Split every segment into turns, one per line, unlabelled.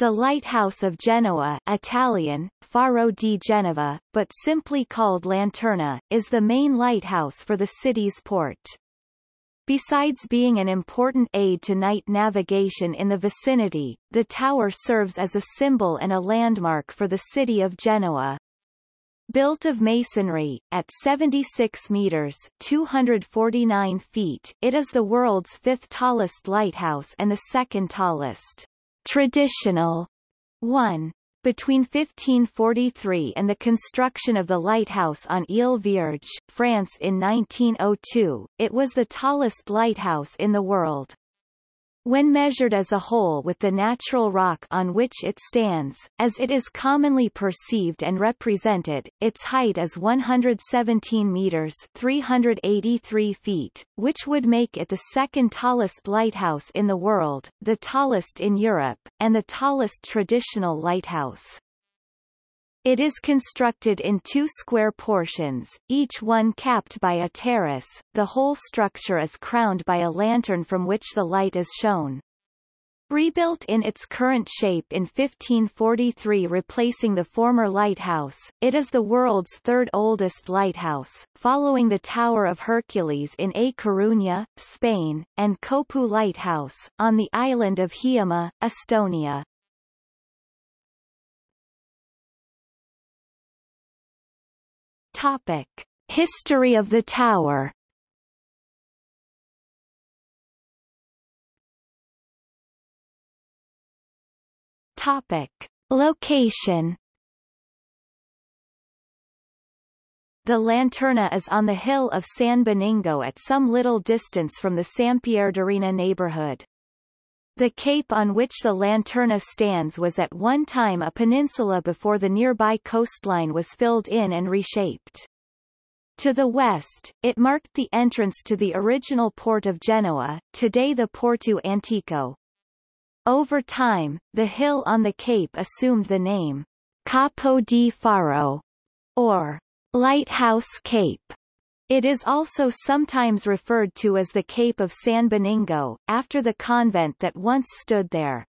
The Lighthouse of Genoa Italian, Faro di Genova, but simply called Lanterna, is the main lighthouse for the city's port. Besides being an important aid to night navigation in the vicinity, the tower serves as a symbol and a landmark for the city of Genoa. Built of masonry, at 76 meters 249 feet, it is the world's fifth tallest lighthouse and the second tallest traditional one. Between 1543 and the construction of the lighthouse on Ile Vierge, France in 1902, it was the tallest lighthouse in the world. When measured as a whole with the natural rock on which it stands, as it is commonly perceived and represented, its height is 117 meters 383 feet, which would make it the second tallest lighthouse in the world, the tallest in Europe, and the tallest traditional lighthouse. It is constructed in two square portions, each one capped by a terrace, the whole structure is crowned by a lantern from which the light is shown. Rebuilt in its current shape in 1543 replacing the former lighthouse, it is the world's third oldest lighthouse, following the Tower of Hercules in A Coruña, Spain, and Kopu Lighthouse, on the island of Hiiumaa, Estonia. Topic. History of the tower Topic. Location The Lanterna is on the hill of San Benigno at some little distance from the Sampierdarena neighborhood. The cape on which the Lanterna stands was at one time a peninsula before the nearby coastline was filled in and reshaped. To the west, it marked the entrance to the original port of Genoa, today the Porto Antico. Over time, the hill on the cape assumed the name Capo di Faro, or Lighthouse Cape. It is also sometimes referred to as the Cape of San Benigno, after the convent that once stood there.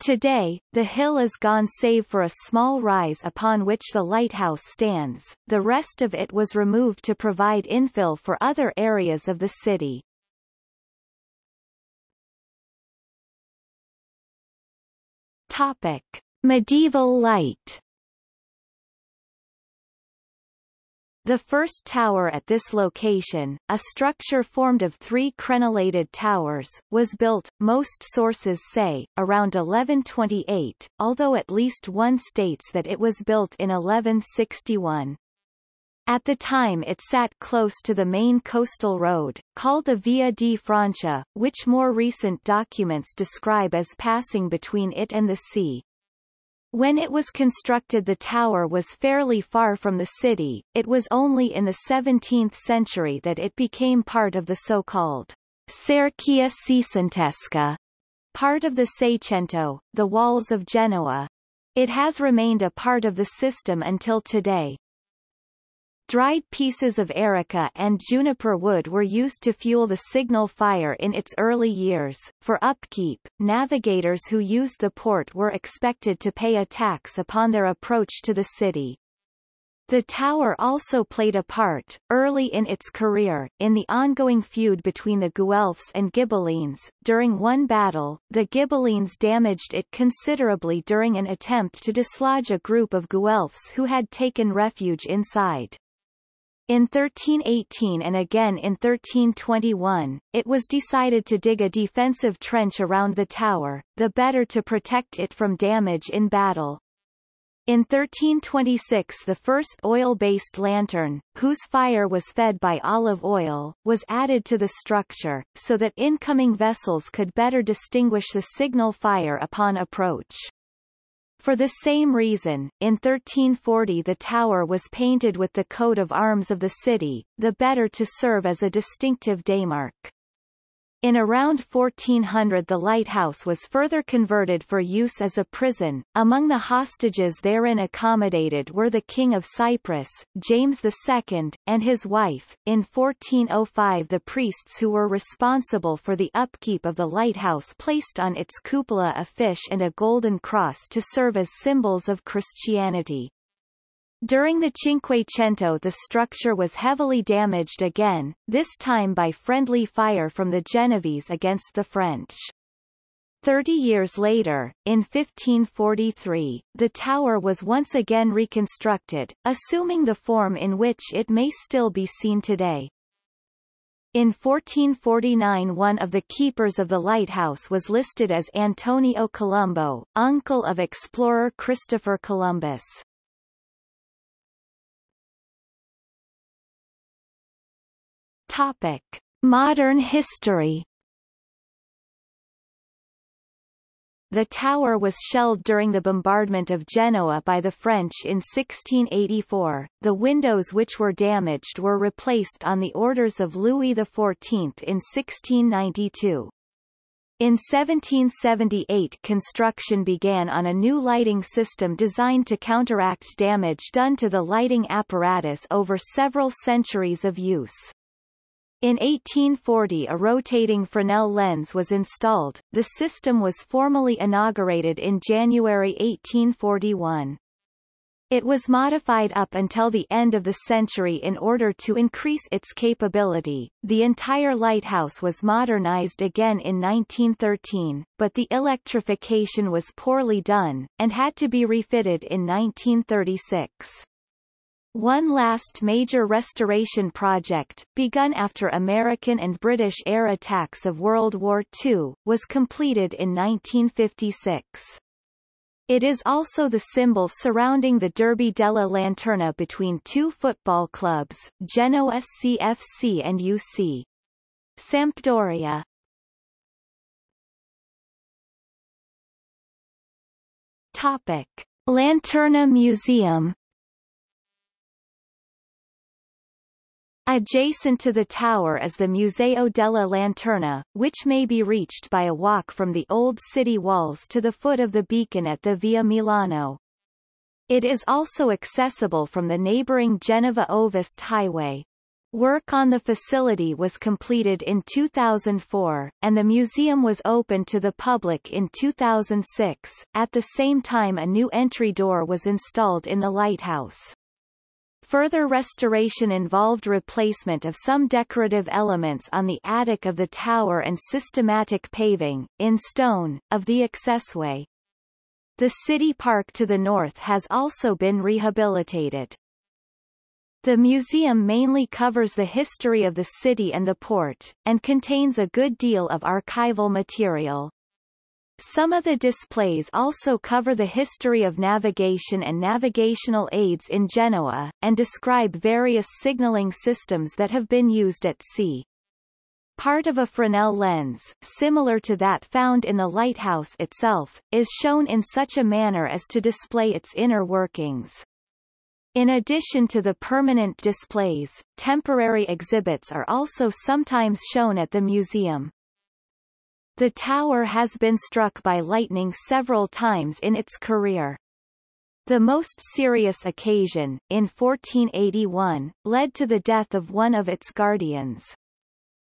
Today, the hill is gone save for a small rise upon which the lighthouse stands, the rest of it was removed to provide infill for other areas of the city. Topic. Medieval light The first tower at this location, a structure formed of three crenellated towers, was built, most sources say, around 1128, although at least one states that it was built in 1161. At the time it sat close to the main coastal road, called the Via di Francia, which more recent documents describe as passing between it and the sea. When it was constructed the tower was fairly far from the city, it was only in the 17th century that it became part of the so-called Cerchia Seicentesca, part of the Seicento, the walls of Genoa. It has remained a part of the system until today. Dried pieces of erica and juniper wood were used to fuel the signal fire in its early years. For upkeep, navigators who used the port were expected to pay a tax upon their approach to the city. The tower also played a part, early in its career, in the ongoing feud between the Guelphs and Ghibellines. During one battle, the Ghibellines damaged it considerably during an attempt to dislodge a group of Guelphs who had taken refuge inside. In 1318 and again in 1321, it was decided to dig a defensive trench around the tower, the better to protect it from damage in battle. In 1326 the first oil-based lantern, whose fire was fed by olive oil, was added to the structure, so that incoming vessels could better distinguish the signal fire upon approach. For the same reason, in 1340 the tower was painted with the coat of arms of the city, the better to serve as a distinctive daymark. In around 1400 the lighthouse was further converted for use as a prison. Among the hostages therein accommodated were the King of Cyprus, James II, and his wife. In 1405 the priests who were responsible for the upkeep of the lighthouse placed on its cupola a fish and a golden cross to serve as symbols of Christianity. During the Cinquecento the structure was heavily damaged again, this time by friendly fire from the Genovese against the French. Thirty years later, in 1543, the tower was once again reconstructed, assuming the form in which it may still be seen today. In 1449 one of the keepers of the lighthouse was listed as Antonio Colombo, uncle of explorer Christopher Columbus. Topic: Modern history. The tower was shelled during the bombardment of Genoa by the French in 1684. The windows which were damaged were replaced on the orders of Louis XIV in 1692. In 1778 construction began on a new lighting system designed to counteract damage done to the lighting apparatus over several centuries of use. In 1840 a rotating Fresnel lens was installed, the system was formally inaugurated in January 1841. It was modified up until the end of the century in order to increase its capability. The entire lighthouse was modernized again in 1913, but the electrification was poorly done, and had to be refitted in 1936. One last major restoration project, begun after American and British air attacks of World War II, was completed in 1956. It is also the symbol surrounding the Derby della Lanterna between two football clubs, Genoa CFC and UC. Sampdoria. Topic. Lanterna Museum Adjacent to the tower is the Museo della Lanterna, which may be reached by a walk from the old city walls to the foot of the beacon at the Via Milano. It is also accessible from the neighboring Genova Ovest highway. Work on the facility was completed in 2004, and the museum was opened to the public in 2006. At the same time a new entry door was installed in the lighthouse. Further restoration involved replacement of some decorative elements on the attic of the tower and systematic paving, in stone, of the accessway. The city park to the north has also been rehabilitated. The museum mainly covers the history of the city and the port, and contains a good deal of archival material. Some of the displays also cover the history of navigation and navigational aids in Genoa, and describe various signaling systems that have been used at sea. Part of a Fresnel lens, similar to that found in the lighthouse itself, is shown in such a manner as to display its inner workings. In addition to the permanent displays, temporary exhibits are also sometimes shown at the museum. The tower has been struck by lightning several times in its career. The most serious occasion, in 1481, led to the death of one of its guardians.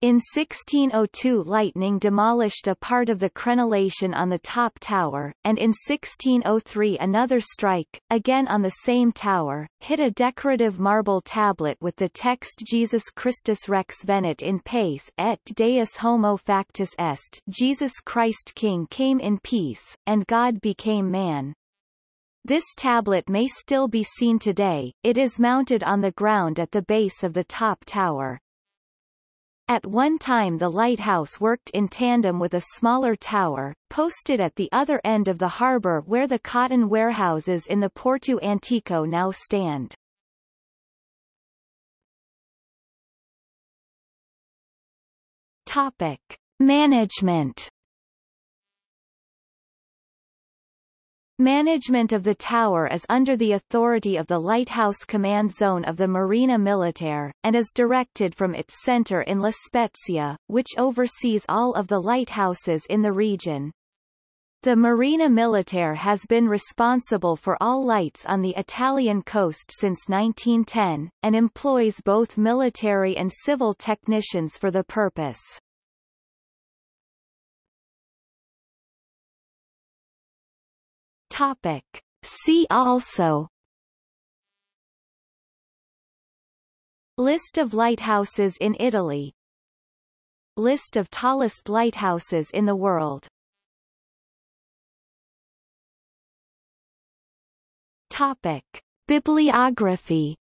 In 1602 lightning demolished a part of the crenellation on the top tower, and in 1603 another strike, again on the same tower, hit a decorative marble tablet with the text Jesus Christus Rex venit in pace et Deus homo factus est Jesus Christ King came in peace, and God became man. This tablet may still be seen today, it is mounted on the ground at the base of the top tower. At one time the lighthouse worked in tandem with a smaller tower, posted at the other end of the harbour where the cotton warehouses in the Porto Antico now stand. Topic. Management Management of the tower is under the authority of the Lighthouse Command Zone of the Marina Militare, and is directed from its center in La Spezia, which oversees all of the lighthouses in the region. The Marina Militare has been responsible for all lights on the Italian coast since 1910, and employs both military and civil technicians for the purpose. Topic. See also List of lighthouses in Italy List of tallest lighthouses in the world Topic. Bibliography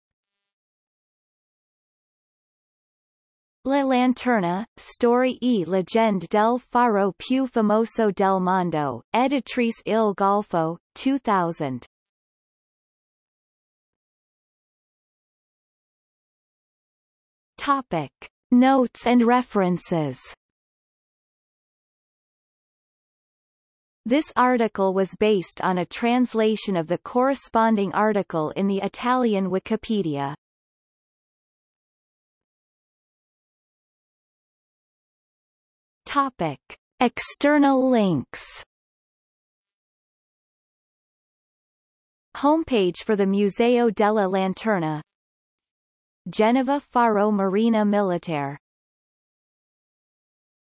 La Lanterna, Storie e leggende del faro più famoso del mondo, Editrice Il Golfo, 2000. Topic. Notes and references This article was based on a translation of the corresponding article in the Italian Wikipedia. Topic. External links. Homepage for the Museo della Lanterna. Geneva Faro Marina Militare